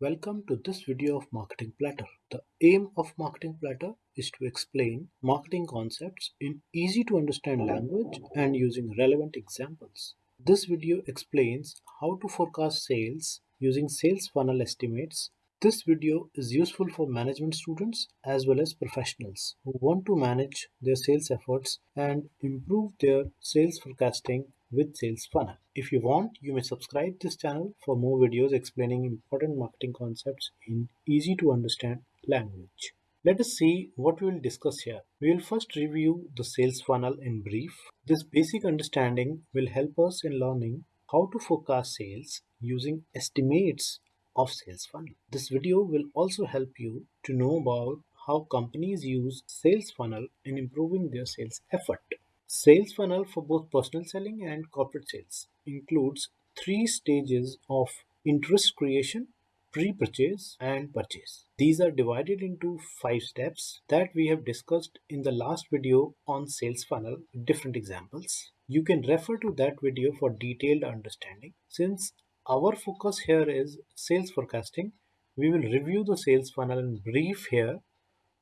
Welcome to this video of Marketing Platter. The aim of Marketing Platter is to explain marketing concepts in easy to understand language and using relevant examples. This video explains how to forecast sales using sales funnel estimates. This video is useful for management students as well as professionals who want to manage their sales efforts and improve their sales forecasting with Sales Funnel. If you want, you may subscribe this channel for more videos explaining important marketing concepts in easy to understand language. Let us see what we will discuss here. We will first review the sales funnel in brief. This basic understanding will help us in learning how to forecast sales using estimates of sales funnel. This video will also help you to know about how companies use sales funnel in improving their sales effort. Sales funnel for both personal selling and corporate sales includes three stages of interest creation, pre-purchase and purchase. These are divided into five steps that we have discussed in the last video on sales funnel different examples. You can refer to that video for detailed understanding. Since our focus here is sales forecasting, we will review the sales funnel in brief here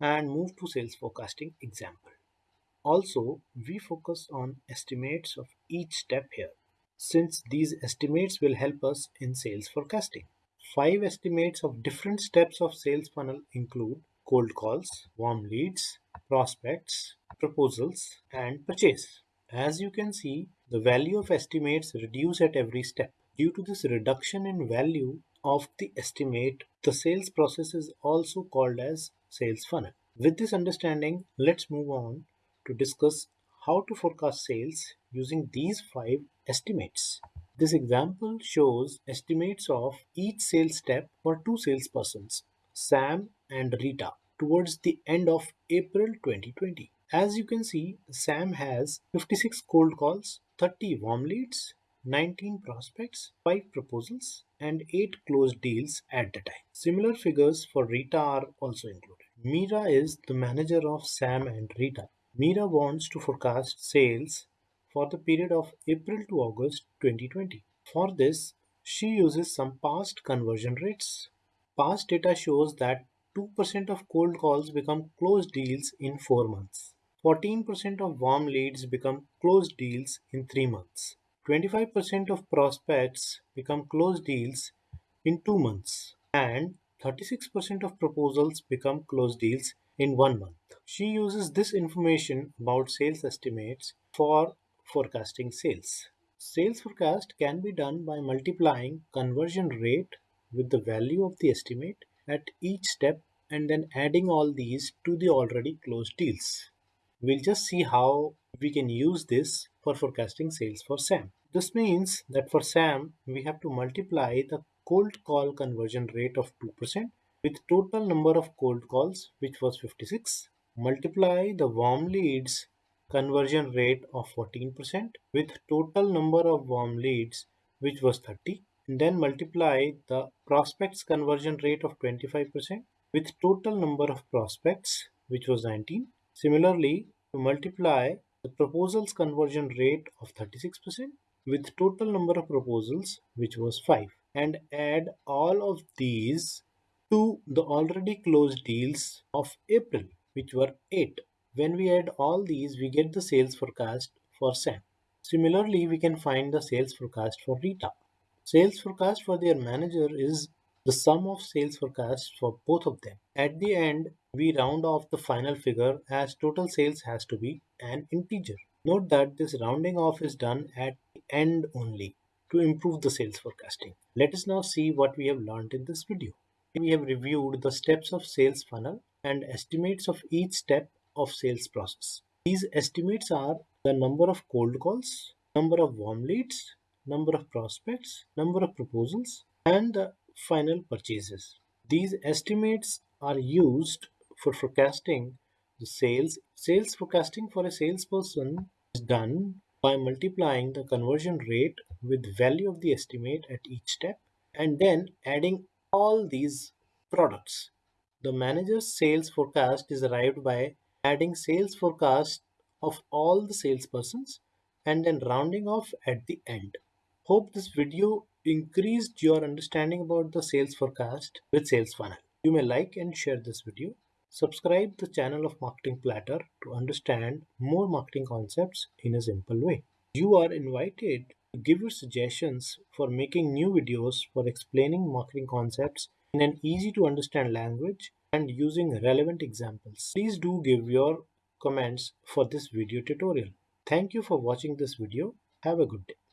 and move to sales forecasting example. Also, we focus on estimates of each step here, since these estimates will help us in sales forecasting. Five estimates of different steps of sales funnel include cold calls, warm leads, prospects, proposals, and purchase. As you can see, the value of estimates reduce at every step. Due to this reduction in value of the estimate, the sales process is also called as sales funnel. With this understanding, let's move on to discuss how to forecast sales using these five estimates. This example shows estimates of each sales step for two salespersons, Sam and Rita, towards the end of April 2020. As you can see, Sam has 56 cold calls, 30 warm leads, 19 prospects, 5 proposals, and 8 closed deals at the time. Similar figures for Rita are also included. Mira is the manager of Sam and Rita. Mira wants to forecast sales for the period of April to August 2020. For this, she uses some past conversion rates. Past data shows that 2% of cold calls become closed deals in 4 months. 14% of warm leads become closed deals in 3 months. 25% of prospects become closed deals in 2 months. And 36% of proposals become closed deals in 1 month. She uses this information about sales estimates for forecasting sales. Sales forecast can be done by multiplying conversion rate with the value of the estimate at each step and then adding all these to the already closed deals. We'll just see how we can use this for forecasting sales for Sam. This means that for Sam, we have to multiply the cold call conversion rate of 2% with total number of cold calls, which was 56, multiply the warm leads conversion rate of 14% with total number of warm leads which was 30 and then multiply the prospects conversion rate of 25% with total number of prospects which was 19 similarly to multiply the proposals conversion rate of 36% with total number of proposals which was 5 and add all of these to the already closed deals of April which were 8. When we add all these, we get the sales forecast for Sam. Similarly, we can find the sales forecast for Rita. Sales forecast for their manager is the sum of sales forecasts for both of them. At the end, we round off the final figure as total sales has to be an integer. Note that this rounding off is done at the end only to improve the sales forecasting. Let us now see what we have learned in this video. We have reviewed the steps of sales funnel and estimates of each step of sales process. These estimates are the number of cold calls, number of warm leads, number of prospects, number of proposals, and the final purchases. These estimates are used for forecasting the sales. Sales forecasting for a salesperson is done by multiplying the conversion rate with value of the estimate at each step and then adding all these products the manager's sales forecast is arrived by adding sales forecast of all the salespersons and then rounding off at the end. Hope this video increased your understanding about the sales forecast with Sales Funnel. You may like and share this video. Subscribe the channel of Marketing Platter to understand more marketing concepts in a simple way. You are invited give your suggestions for making new videos for explaining marketing concepts in an easy to understand language and using relevant examples. Please do give your comments for this video tutorial. Thank you for watching this video. Have a good day.